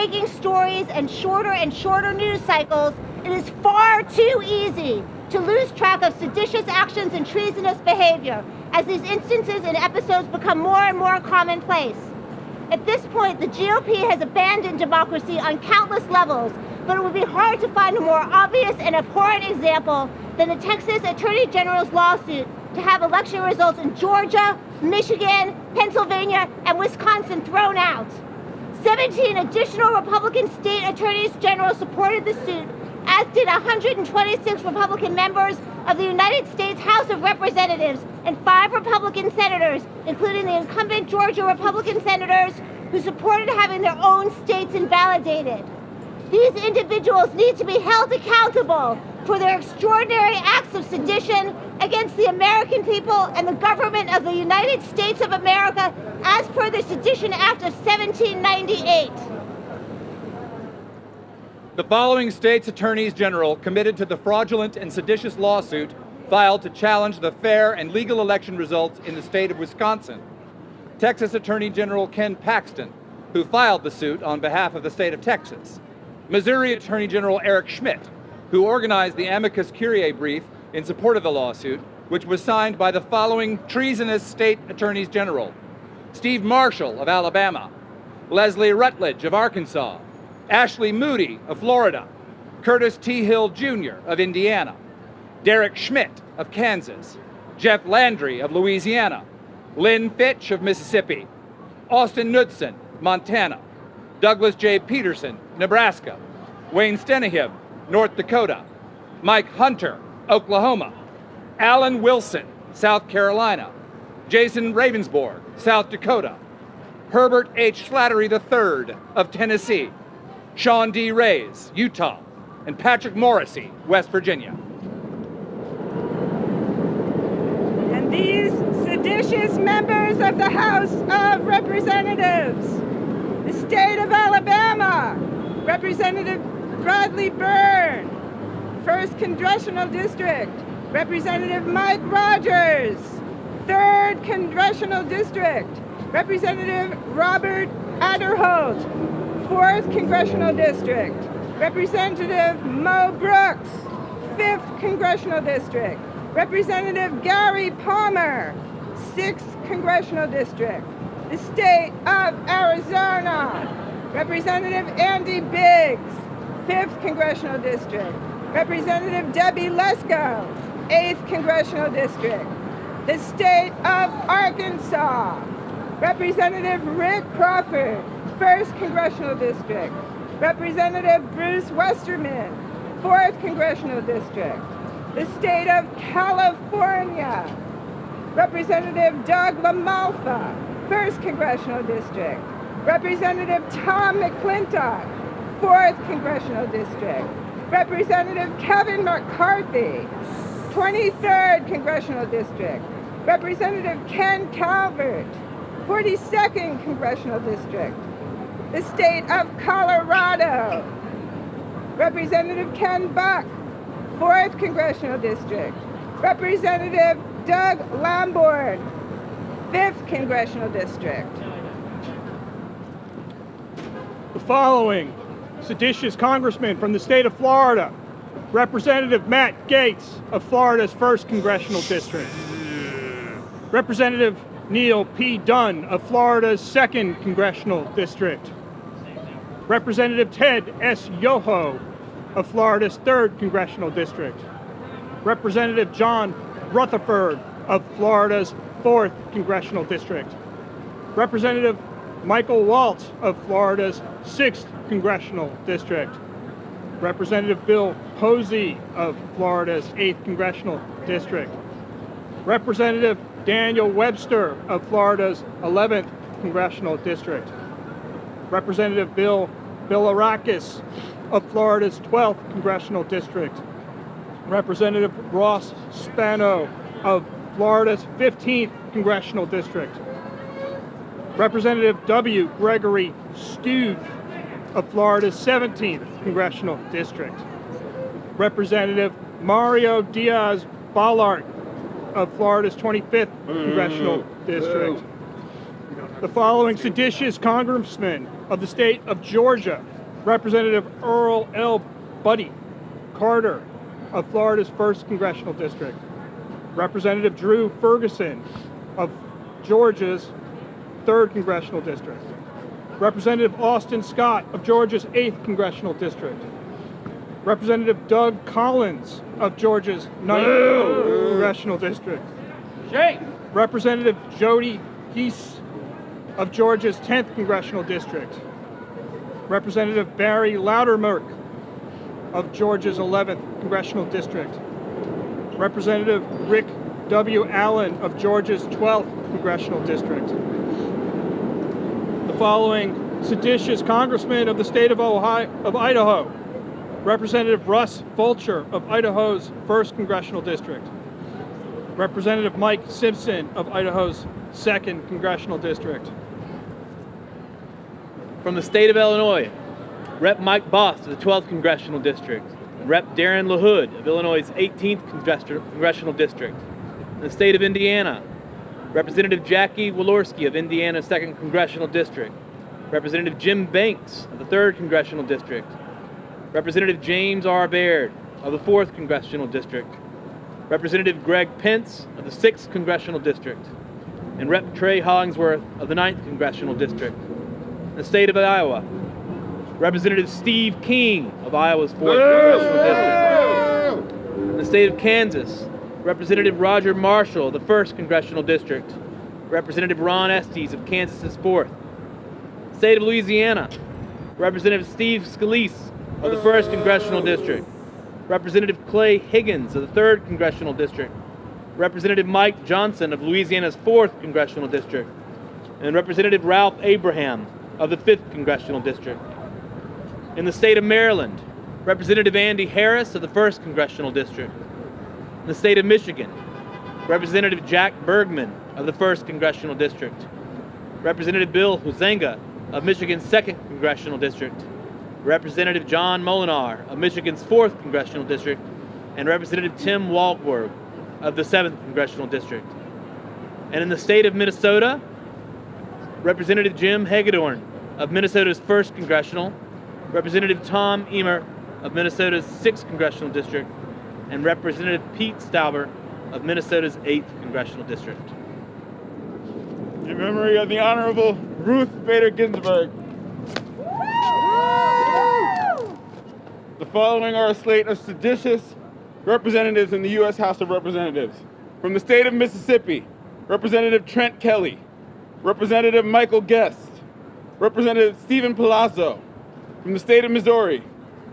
breaking stories and shorter and shorter news cycles, it is far too easy to lose track of seditious actions and treasonous behavior as these instances and episodes become more and more commonplace. At this point, the GOP has abandoned democracy on countless levels, but it would be hard to find a more obvious and abhorrent example than the Texas Attorney General's lawsuit to have election results in Georgia, Michigan, Pennsylvania, and Wisconsin thrown out. 17 additional Republican state attorneys general supported the suit, as did 126 Republican members of the United States House of Representatives and five Republican senators, including the incumbent Georgia Republican senators who supported having their own states invalidated. These individuals need to be held accountable for their extraordinary acts of sedition against the American people and the government of the United States of America as per the Sedition Act of 1798. The following states' attorneys general committed to the fraudulent and seditious lawsuit filed to challenge the fair and legal election results in the state of Wisconsin. Texas Attorney General Ken Paxton, who filed the suit on behalf of the state of Texas. Missouri Attorney General Eric Schmitt, who organized the amicus curiae brief in support of the lawsuit, which was signed by the following treasonous state attorneys general Steve Marshall of Alabama, Leslie Rutledge of Arkansas, Ashley Moody of Florida, Curtis T. Hill Jr. of Indiana, Derek Schmidt of Kansas, Jeff Landry of Louisiana, Lynn Fitch of Mississippi, Austin Knudsen, Montana, Douglas J. Peterson, Nebraska, Wayne Stenehjem, North Dakota, Mike Hunter, Oklahoma, Alan Wilson, South Carolina, Jason Ravnsborg, South Dakota, Herbert H. Slattery III of Tennessee, Sean D. Reyes, Utah, and Patrick Morrisey, West Virginia. And these seditious members of the House of Representatives, the state of Alabama, Representative Bradley Byrne, 1st Congressional District, Representative Mike Rogers, 3rd Congressional District, Representative Robert Aderholt, 4th Congressional District, Representative Mo Brooks, 5th Congressional District, Representative Gary Palmer, 6th Congressional District, the state of Arizona, Representative Andy Biggs, 5th Congressional District, Representative Debbie Lesko, 8th Congressional District, the state of Arkansas, Representative Rick Crawford, 1st Congressional District, Representative Bruce Westerman, 4th Congressional District, the state of California, Representative Doug LaMalfa, 1st Congressional District, Representative Tom McClintock, 4th Congressional District, Representative Kevin McCarthy, 23rd Congressional District, Representative Ken Calvert, 42nd Congressional District, the state of Colorado, Representative Ken Buck, 4th Congressional District, Representative Doug Lamborn, 5th Congressional District. The following seditious congressman from the state of Florida, Representative Matt Gaetz of Florida's 1st Congressional District, Representative Neil P. Dunn of Florida's 2nd Congressional District, Representative Ted S. Yoho of Florida's 3rd Congressional District, Representative John Rutherford of Florida's 4th Congressional District, Representative Michael Waltz of Florida's 6th Congressional District, Representative Bill Posey of Florida's 8th Congressional District, Representative Daniel Webster of Florida's 11th Congressional District, Representative Bill Bilirakis of Florida's 12th Congressional District, Representative Ross Spano of Florida's 15th Congressional District, Representative W. Gregory Steube of Florida's 17th Congressional District, Representative Mario Diaz Balart of Florida's 25th Congressional mm-hmm. District, The following seditious congressmen of the state of Georgia, Representative Earl L. Buddy Carter of Florida's 1st Congressional District, Representative Drew Ferguson of Georgia's 3rd Congressional District, Representative Austin Scott of Georgia's 8th Congressional District, Representative Doug Collins of Georgia's 9th Congressional District, Representative Jody Geese of Georgia's 10th Congressional District, Representative Barry Loudermilk of Georgia's 11th Congressional District, Representative Rick W. Allen of Georgia's 12th Congressional District. Following seditious congressmen of the state of Ohio, of Idaho, Representative Russ Fulcher of Idaho's 1st Congressional District, Representative Mike Simpson of Idaho's 2nd Congressional District, From the state of Illinois, Rep. Mike Bost of the 12th Congressional District, Rep. Darren LaHood of Illinois' 18th Congressional District. In the state of Indiana, Representative Jackie Walorski of Indiana's 2nd Congressional District, Representative Jim Banks of the 3rd Congressional District, Representative James R. Baird of the 4th Congressional District, Representative Greg Pence of the 6th Congressional District, and Rep. Trey Hollingsworth of the 9th Congressional District. The state of Iowa, Representative Steve King of Iowa's 4th Congressional District. The state of Kansas, Representative Roger Marshall of the 1st Congressional District. Representative Ron Estes of Kansas's 4th. State of Louisiana, Representative Steve Scalise of the 1st Congressional District. Representative Clay Higgins of the 3rd Congressional District. Representative Mike Johnson of Louisiana's 4th Congressional District. And Representative Ralph Abraham of the 5th Congressional District. In the state of Maryland, Representative Andy Harris of the 1st Congressional District. In the state of Michigan, Representative Jack Bergman of the 1st Congressional District. Representative Bill Huizenga of Michigan's 2nd Congressional District. Representative John Moolenaar of Michigan's 4th Congressional District. And Representative Tim Walberg of the 7th Congressional District. And in the state of Minnesota, Representative Jim Hagedorn of Minnesota's 1st Congressional, Representative Tom Emmer of Minnesota's 6th Congressional District, and Representative Pete Stauber of Minnesota's 8th Congressional District. In memory of the Honorable Ruth Bader Ginsburg. The following are a slate of seditious representatives in the U.S. House of Representatives. From the state of Mississippi, Representative Trent Kelly, Representative Michael Guest, Representative Stephen Palazzo. From the state of Missouri,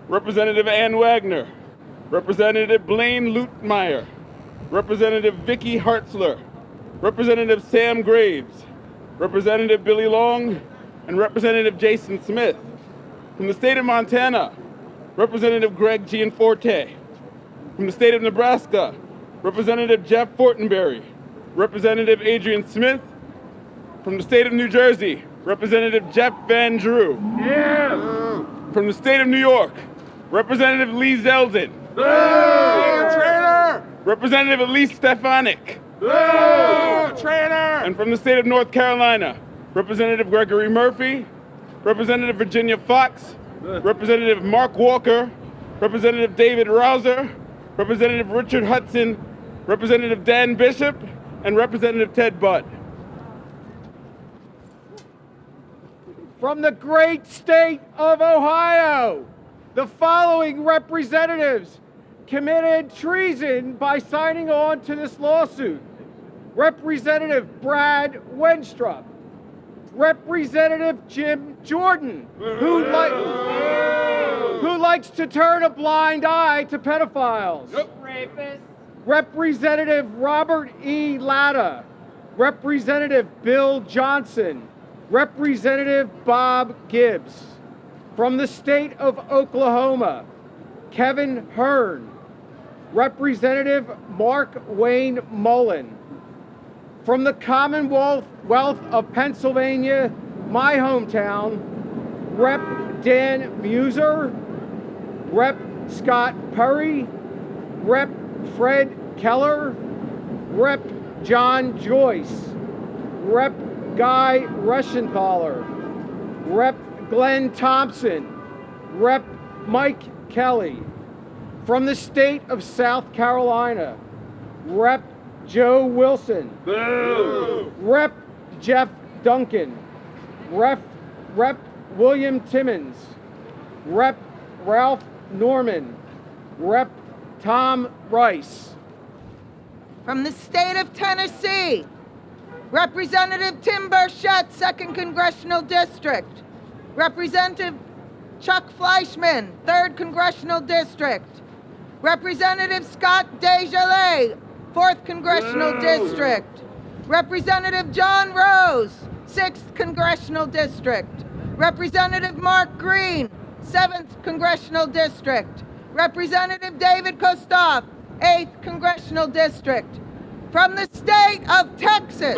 Representative Ann Wagner, Representative Blaine Luetkemeyer, Representative Vicky Hartzler, Representative Sam Graves, Representative Billy Long, and Representative Jason Smith. From the state of Montana, Representative Greg Gianforte. From the state of Nebraska, Representative Jeff Fortenberry, Representative Adrian Smith. From the state of New Jersey, Representative Jeff Van Drew. From the state of New York, Representative Lee Zeldin. Representative Elise Stefanik. And from the state of North Carolina, Representative Gregory Murphy, Representative Virginia Foxx, Representative Mark Walker, Representative David Rouzer, Representative Richard Hudson, Representative Dan Bishop, and Representative Ted Budd. From the great state of Ohio, the following representatives committed treason by signing on to this lawsuit. Representative Brad Wenstrup, Representative Jim Jordan, who, li- who likes to turn a blind eye to pedophiles. Representative Robert E. Latta, Representative Bill Johnson, Representative Bob Gibbs. From the state of Oklahoma, Kevin Hern, Representative Mark Wayne Mullin. From the Commonwealth Wealth of Pennsylvania, my hometown, Rep. Dan Meuser, Rep. Scott Perry, Rep. Fred Keller, Rep. John Joyce, Rep. Guy Reschenthaler, Rep. Glenn Thompson, Rep. Mike Kelly. From the state of South Carolina, Rep. Joe Wilson, Rep. Jeff Duncan, Rep. Rep. William Timmons, Rep. Ralph Norman, Rep. Tom Rice. From the state of Tennessee, Representative Tim Burchett, 2nd Congressional District. Representative Chuck Fleischmann, 3rd Congressional District. Representative Scott DesJarlais, 4th Congressional District. Representative John Rose, 6th Congressional District. Representative Mark Green, 7th Congressional District. Representative David Kustoff, 8th Congressional District. From the state of Texas,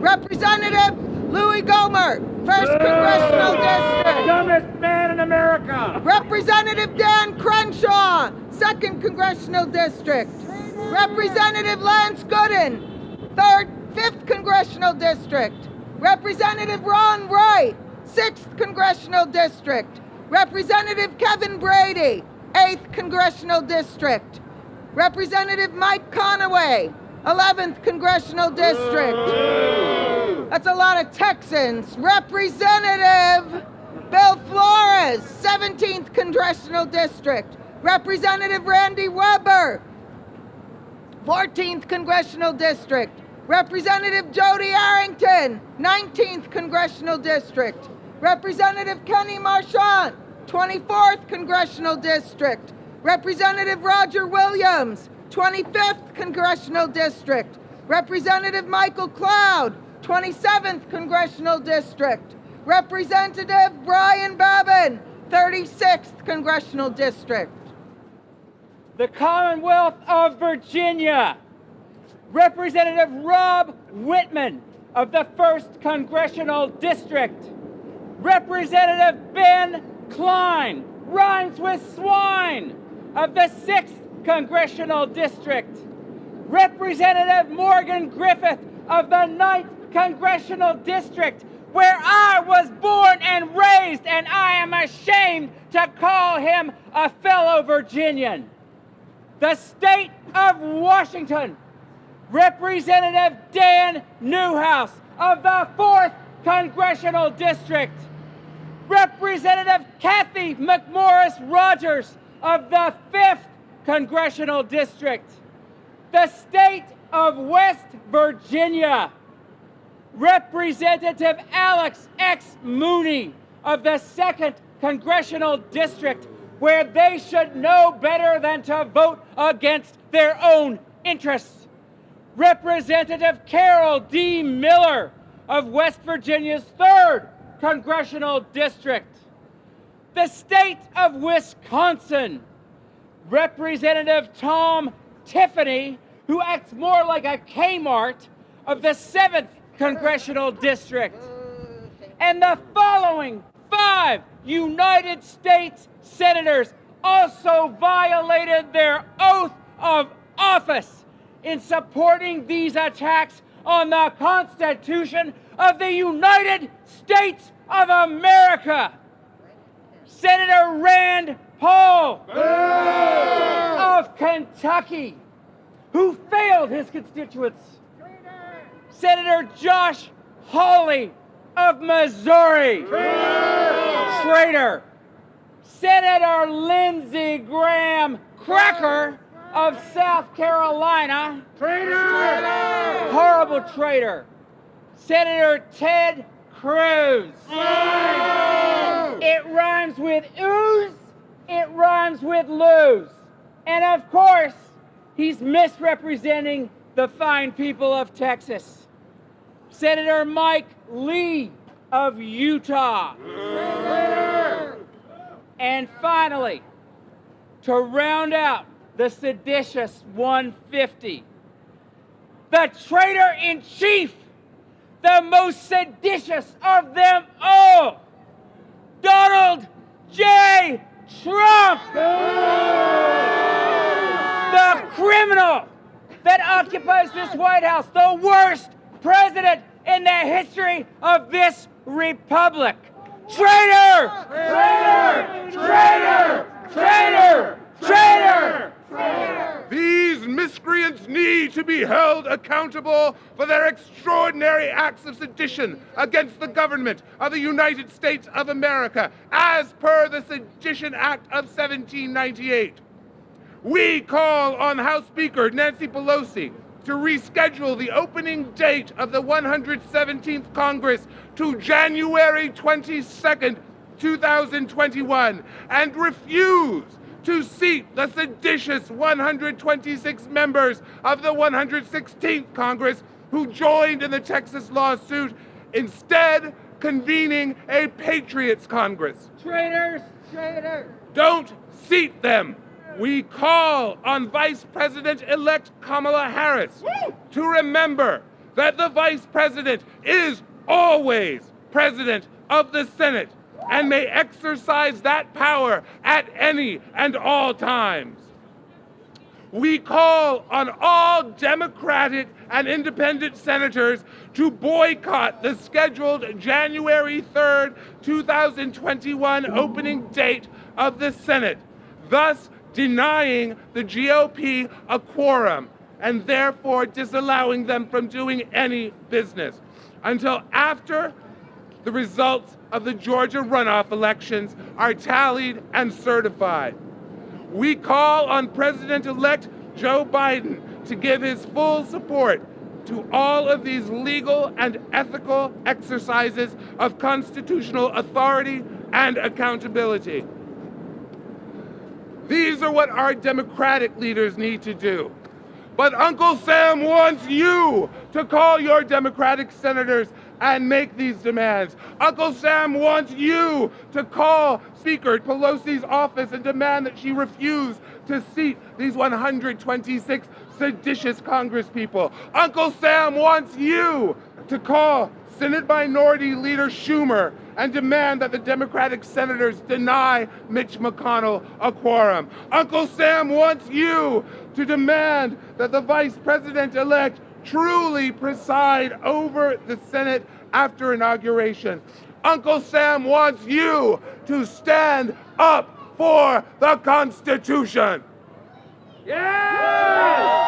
Representative Louis Gohmert, 1st Congressional District. Dumbest man in America. Representative Dan Crenshaw, 2nd Congressional District. Representative Lance Gooden, 3rd, 5th Congressional District. Representative Ron Wright, 6th Congressional District. Representative Kevin Brady, 8th Congressional District. Representative Mike Conaway, 11th Congressional District. That's a lot of Texans. Representative Bill Flores, 17th Congressional District. Representative Randy Weber, 14th Congressional District. Representative Jody Arrington, 19th Congressional District. Representative Kenny Marchant, 24th Congressional District. Representative Roger Williams, 25th Congressional District. Representative Michael Cloud, 27th Congressional District. Representative Brian Babin, 36th Congressional District. the Commonwealth of Virginia, Representative Rob Whitman of the 1st Congressional District, Representative Ben Cline, rhymes with swine, of the 6th Congressional District, Representative Morgan Griffith of the 9th Congressional District, where I was born and raised, and I am ashamed to call him a fellow Virginian. The state of Washington, Representative Dan Newhouse of the 4th Congressional District, Representative Cathy McMorris Rodgers of the 5th Congressional District, the state of West Virginia, Representative Alex X. Mooney of the 2nd Congressional District, where they should know better than to vote against their own interests. Representative Carol D. Miller of West Virginia's 3rd Congressional District, the state of Wisconsin, Representative Tom Tiffany, who acts more like a Kmart of the 7th Congressional District, and the following five United States senators also violated their oath of office in supporting these attacks on the Constitution of the United States of America. Senator Rand Paul of Kentucky, who failed his constituents. Senator Josh Hawley of Missouri. Traitor. Senator Lindsey Graham Cracker of South Carolina. Traitor. Horrible traitor. Senator Ted Cruz. It rhymes with ooze, it rhymes with lose. And of course, he's misrepresenting the fine people of Texas. Senator Mike Lee of Utah. And finally, to round out the seditious 150, the traitor in chief, the most seditious of them all, Donald J. Trump, the criminal that occupies this White House, the worst president in the history of this republic. Traitor! Traitor! Traitor! Traitor! Traitor! These miscreants need to be held accountable for their extraordinary acts of sedition against the government of the United States of America, as per the Sedition Act of 1798. We call on House Speaker Nancy Pelosi to reschedule the opening date of the 117th Congress to January 22nd, 2021, and refuse to seat the seditious 126 members of the 116th Congress who joined in the Texas lawsuit, instead convening a Patriots Congress. Traitors! Traitors! Don't seat them. We call on Vice President elect Kamala Harris to remember that the Vice President is always President of the Senate and may exercise that power at any and all times. We call on all Democratic and independent senators to boycott the scheduled January 3rd, 2021 opening date of the Senate, thus denying the GOP a quorum and therefore disallowing them from doing any business until after the results of the Georgia runoff elections are tallied and certified. We call on President elect Joe Biden to give his full support to all of these legal and ethical exercises of constitutional authority and accountability. These are what our Democratic leaders need to do. But Uncle Sam wants you to call your Democratic senators and make these demands. Uncle Sam wants you to call Speaker Pelosi's office and demand that she refuse to seat these 126 seditious congresspeople. Uncle Sam wants you to call Senate Minority Leader Schumer and demand that the Democratic senators deny Mitch McConnell a quorum. Uncle Sam wants you to demand that the Vice President elect truly preside over the Senate after inauguration. Uncle Sam wants you to stand up for the Constitution. Yeah!